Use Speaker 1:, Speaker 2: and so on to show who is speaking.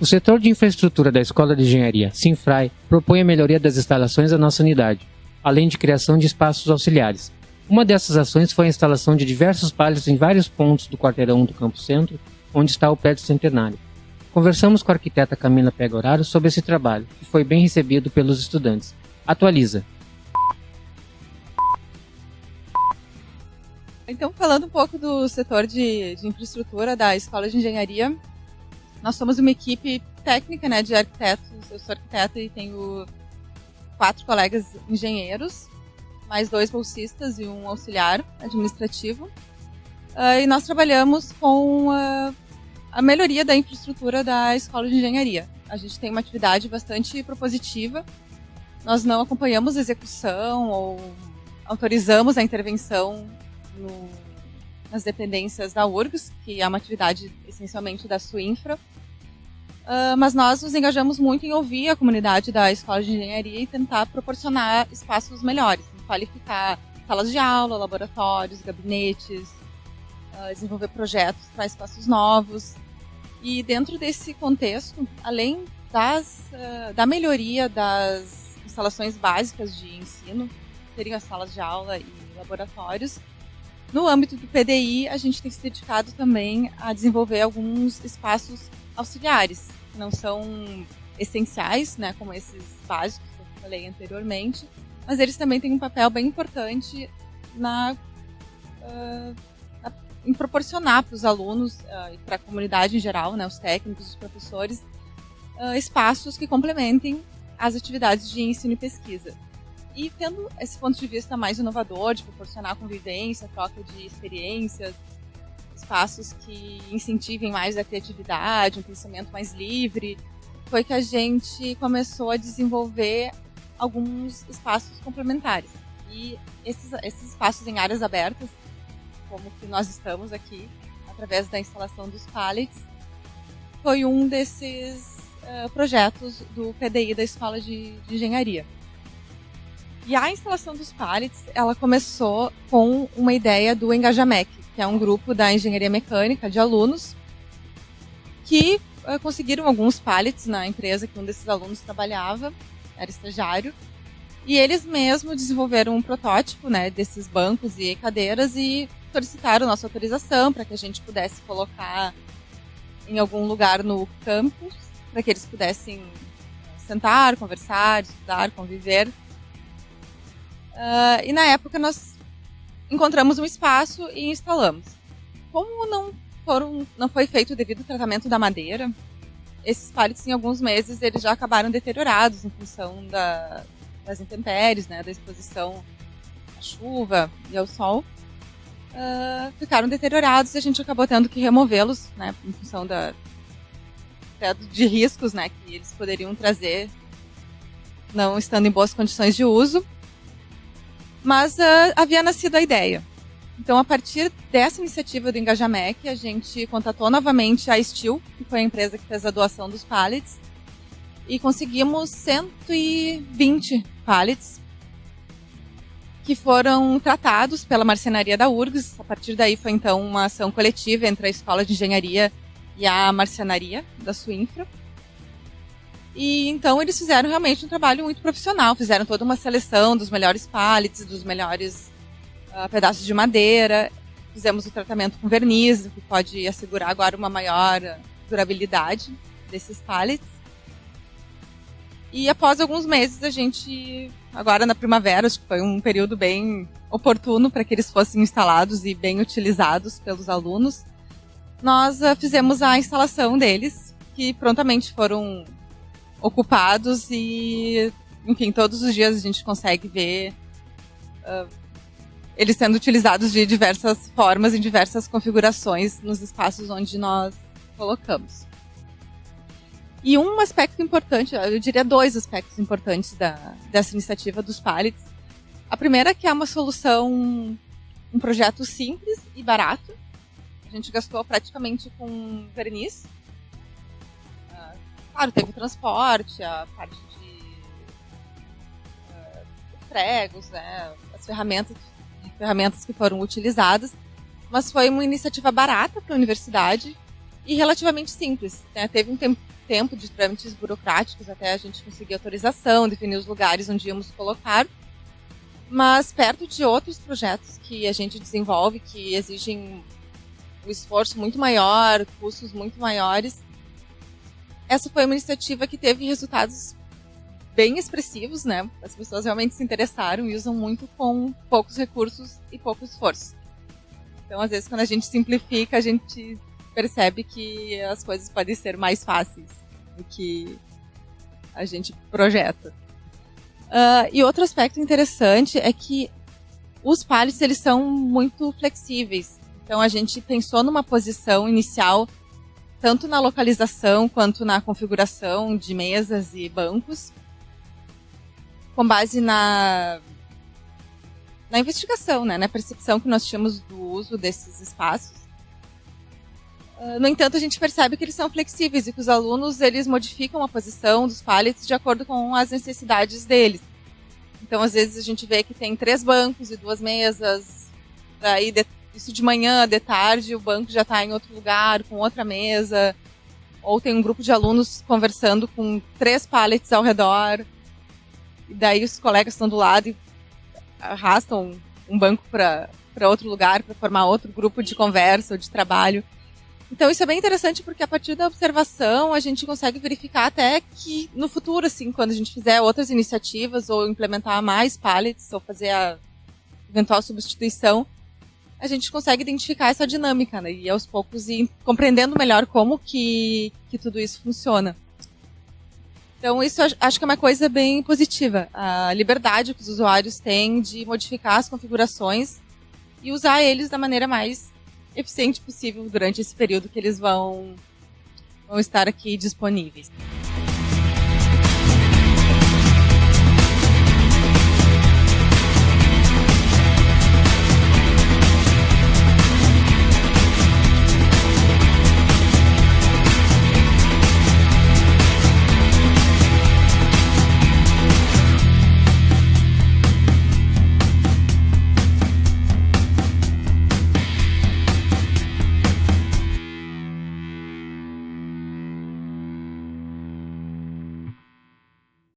Speaker 1: O setor de infraestrutura da Escola de Engenharia, Sinfrai, propõe a melhoria das instalações da nossa unidade, além de criação de espaços auxiliares. Uma dessas ações foi a instalação de diversos palhos em vários pontos do quarteirão do Campo Centro, onde está o prédio centenário. Conversamos com a arquiteta Camila Pegoraro sobre esse trabalho, que foi bem recebido pelos estudantes. Atualiza.
Speaker 2: Então, falando um pouco do setor de, de infraestrutura da Escola de Engenharia, nós somos uma equipe técnica, né, de arquitetos. Eu sou arquiteta e tenho quatro colegas engenheiros, mais dois bolsistas e um auxiliar administrativo. Uh, e nós trabalhamos com uh, a melhoria da infraestrutura da escola de engenharia. A gente tem uma atividade bastante propositiva. Nós não acompanhamos a execução ou autorizamos a intervenção no, nas dependências da URGS, que é uma atividade essencialmente da Suinfra. Uh, mas nós nos engajamos muito em ouvir a comunidade da Escola de Engenharia e tentar proporcionar espaços melhores, qualificar salas de aula, laboratórios, gabinetes, uh, desenvolver projetos para espaços novos. E dentro desse contexto, além das, uh, da melhoria das instalações básicas de ensino, seriam as salas de aula e laboratórios, no âmbito do PDI, a gente tem se dedicado também a desenvolver alguns espaços auxiliares, não são essenciais, né, como esses básicos que eu falei anteriormente, mas eles também têm um papel bem importante na, uh, na em proporcionar para os alunos uh, e para a comunidade em geral, né, os técnicos, os professores, uh, espaços que complementem as atividades de ensino e pesquisa. E tendo esse ponto de vista mais inovador, de proporcionar convivência, troca de experiências, espaços que incentivem mais a criatividade, um pensamento mais livre, foi que a gente começou a desenvolver alguns espaços complementares. E esses, esses espaços em áreas abertas, como que nós estamos aqui, através da instalação dos pallets, foi um desses uh, projetos do PDI da Escola de, de Engenharia. E a instalação dos pallets, ela começou com uma ideia do Engajamec, que é um grupo da engenharia mecânica de alunos que uh, conseguiram alguns pallets na empresa que um desses alunos trabalhava, era estagiário, e eles mesmos desenvolveram um protótipo né, desses bancos e cadeiras e solicitaram nossa autorização para que a gente pudesse colocar em algum lugar no campus, para que eles pudessem sentar, conversar, estudar, conviver. Uh, e na época nós encontramos um espaço e instalamos. Como não, foram, não foi feito o devido tratamento da madeira, esses pallets em alguns meses eles já acabaram deteriorados em função da, das intempéries, né, da exposição à chuva e ao sol. Uh, ficaram deteriorados e a gente acabou tendo que removê-los, né, em função da, de riscos, né, que eles poderiam trazer, não estando em boas condições de uso. Mas uh, havia nascido a ideia. Então, a partir dessa iniciativa do Engajamec, a gente contatou novamente a Steel, que foi a empresa que fez a doação dos pallets, e conseguimos 120 pallets que foram tratados pela marcenaria da URGS. A partir daí foi então uma ação coletiva entre a Escola de Engenharia e a marcenaria da Suinfra. E então eles fizeram realmente um trabalho muito profissional, fizeram toda uma seleção dos melhores pallets, dos melhores uh, pedaços de madeira, fizemos o tratamento com verniz, que pode assegurar agora uma maior durabilidade desses pallets. E após alguns meses a gente, agora na primavera, acho que foi um período bem oportuno para que eles fossem instalados e bem utilizados pelos alunos, nós uh, fizemos a instalação deles, que prontamente foram ocupados e, enfim, todos os dias a gente consegue ver uh, eles sendo utilizados de diversas formas, em diversas configurações nos espaços onde nós colocamos. E um aspecto importante, eu diria dois aspectos importantes da, dessa iniciativa dos pallets. A primeira é que é uma solução, um projeto simples e barato. A gente gastou praticamente com verniz, Claro, teve transporte, a parte de uh, pregos, né, as ferramentas, ferramentas que foram utilizadas, mas foi uma iniciativa barata para a universidade e relativamente simples. Né? Teve um tempo de trâmites burocráticos até a gente conseguir autorização, definir os lugares onde íamos colocar. Mas perto de outros projetos que a gente desenvolve, que exigem um esforço muito maior, custos muito maiores, essa foi uma iniciativa que teve resultados bem expressivos, né? As pessoas realmente se interessaram e usam muito com poucos recursos e pouco esforço. Então, às vezes, quando a gente simplifica, a gente percebe que as coisas podem ser mais fáceis do que a gente projeta. Uh, e outro aspecto interessante é que os pallets eles são muito flexíveis. Então a gente pensou numa posição inicial tanto na localização quanto na configuração de mesas e bancos, com base na na investigação, né, na percepção que nós tínhamos do uso desses espaços. Uh, no entanto, a gente percebe que eles são flexíveis e que os alunos eles modificam a posição dos pallets de acordo com as necessidades deles. Então, às vezes a gente vê que tem três bancos e duas mesas. Daí, isso de manhã, de tarde, o banco já está em outro lugar, com outra mesa. Ou tem um grupo de alunos conversando com três pallets ao redor. E daí os colegas estão do lado e arrastam um banco para outro lugar para formar outro grupo de conversa ou de trabalho. Então isso é bem interessante porque a partir da observação a gente consegue verificar até que no futuro, assim, quando a gente fizer outras iniciativas ou implementar mais pallets ou fazer a eventual substituição, a gente consegue identificar essa dinâmica, né? E aos poucos ir compreendendo melhor como que, que tudo isso funciona. Então, isso acho que é uma coisa bem positiva. A liberdade que os usuários têm de modificar as configurações e usar eles da maneira mais eficiente possível durante esse período que eles vão, vão estar aqui disponíveis.